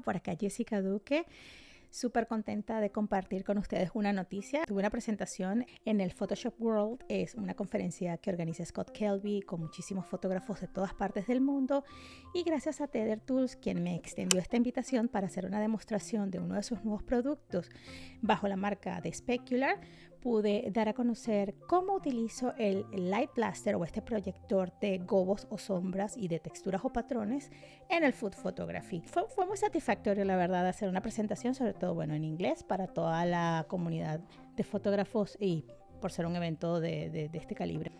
por acá Jessica Duque. Súper contenta de compartir con ustedes una noticia. Tuve una presentación en el Photoshop World. Es una conferencia que organiza Scott Kelby con muchísimos fotógrafos de todas partes del mundo. Y gracias a Tether Tools, quien me extendió esta invitación para hacer una demostración de uno de sus nuevos productos bajo la marca de Specular, pude dar a conocer cómo utilizo el Light Blaster o este proyector de gobos o sombras y de texturas o patrones en el Food Photography. Fue, fue muy satisfactorio, la verdad, hacer una presentación, sobre todo bueno, en inglés para toda la comunidad de fotógrafos y por ser un evento de, de, de, este calibre.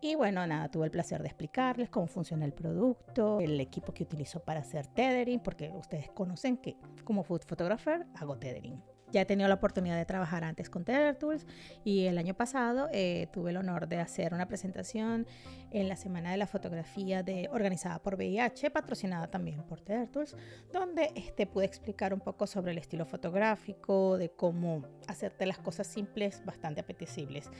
Y bueno, nada, tuve el placer de explicarles cómo funciona el producto, el equipo que utilizo para hacer tethering, porque ustedes conocen que como food photographer hago tethering. Ya he tenido la oportunidad de trabajar antes con Tether Tools y el año pasado eh, tuve el honor de hacer una presentación en la Semana de la Fotografía de, organizada por VIH, patrocinada también por Tether Tools, donde este, pude explicar un poco sobre el estilo fotográfico, de cómo hacerte las cosas simples bastante apetecibles.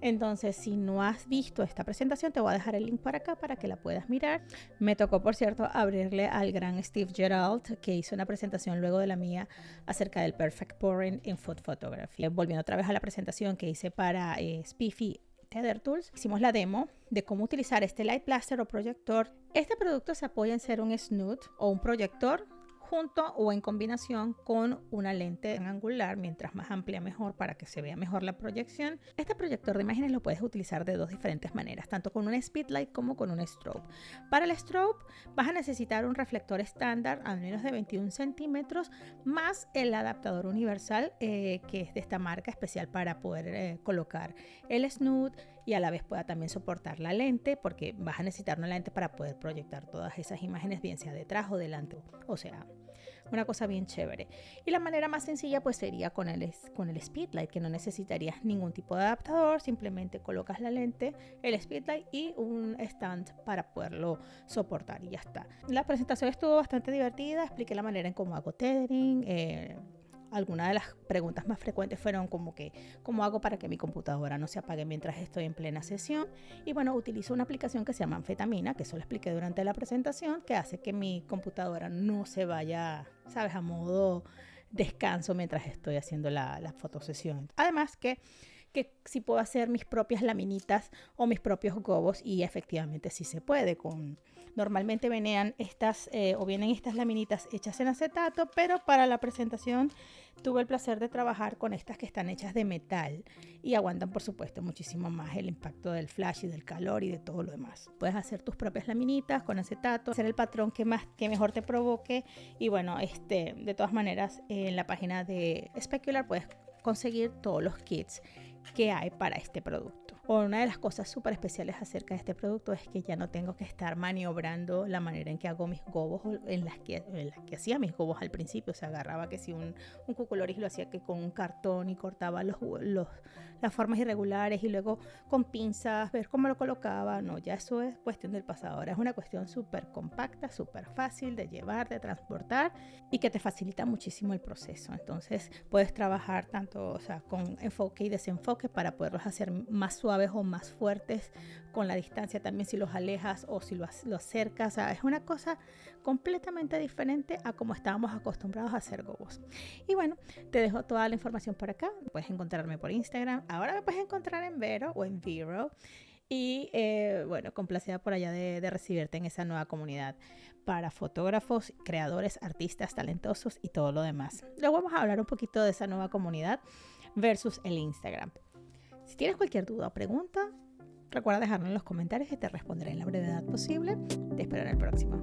Entonces, si no has visto esta presentación, te voy a dejar el link para acá para que la puedas mirar. Me tocó, por cierto, abrirle al gran Steve Gerald, que hizo una presentación luego de la mía acerca del Perfect Pour en Food Photography. Volviendo otra vez a la presentación que hice para eh, Spiffy Tether Tools, hicimos la demo de cómo utilizar este Light Blaster o proyector. Este producto se apoya en ser un snoot o un proyector junto o en combinación con una lente angular, mientras más amplia mejor para que se vea mejor la proyección. Este proyector de imágenes lo puedes utilizar de dos diferentes maneras, tanto con un speedlight como con un strobe. Para el strobe vas a necesitar un reflector estándar al menos de 21 centímetros más el adaptador universal eh, que es de esta marca especial para poder eh, colocar el snoot y a la vez pueda también soportar la lente porque vas a necesitar una lente para poder proyectar todas esas imágenes bien sea detrás o delante o sea una cosa bien chévere. Y la manera más sencilla pues sería con el, con el speedlight, que no necesitarías ningún tipo de adaptador, simplemente colocas la lente, el speedlight y un stand para poderlo soportar y ya está. La presentación estuvo bastante divertida, expliqué la manera en cómo hago tethering, eh, algunas de las preguntas más frecuentes fueron como que, ¿cómo hago para que mi computadora no se apague mientras estoy en plena sesión? Y bueno, utilizo una aplicación que se llama Anfetamina, que eso lo expliqué durante la presentación, que hace que mi computadora no se vaya, ¿sabes?, a modo descanso mientras estoy haciendo la, la fotosesión. Además que que si puedo hacer mis propias laminitas o mis propios gobos y efectivamente sí se puede con normalmente venían estas eh, o vienen estas laminitas hechas en acetato pero para la presentación tuve el placer de trabajar con estas que están hechas de metal y aguantan por supuesto muchísimo más el impacto del flash y del calor y de todo lo demás. Puedes hacer tus propias laminitas con acetato hacer el patrón que más que mejor te provoque y bueno este de todas maneras en la página de Specular puedes conseguir todos los kits que hay para este producto. Una de las cosas súper especiales acerca de este producto es que ya no tengo que estar maniobrando la manera en que hago mis gobos, en las que, en las que hacía mis gobos al principio. O sea, agarraba que si un, un cuculoris lo hacía que con un cartón y cortaba los, los, las formas irregulares y luego con pinzas, ver cómo lo colocaba. No, ya eso es cuestión del pasado. Ahora es una cuestión súper compacta, súper fácil de llevar, de transportar y que te facilita muchísimo el proceso. Entonces puedes trabajar tanto o sea, con enfoque y desenfoque para poderlos hacer más suaves o más fuertes con la distancia también si los alejas o si los, acercas. es una cosa completamente diferente a como estábamos acostumbrados a hacer gobos. Y bueno, te dejo toda la información por acá. Puedes encontrarme por Instagram. Ahora me puedes encontrar en Vero o en Vero. Y eh, bueno, complacida por allá de, de, recibirte en esa nueva comunidad para fotógrafos, creadores, artistas talentosos y todo lo demás. Luego vamos a hablar un poquito de esa nueva comunidad versus el Instagram. Si tienes cualquier duda o pregunta, recuerda dejarlo en los comentarios y te responderé en la brevedad posible. Te espero en el próximo.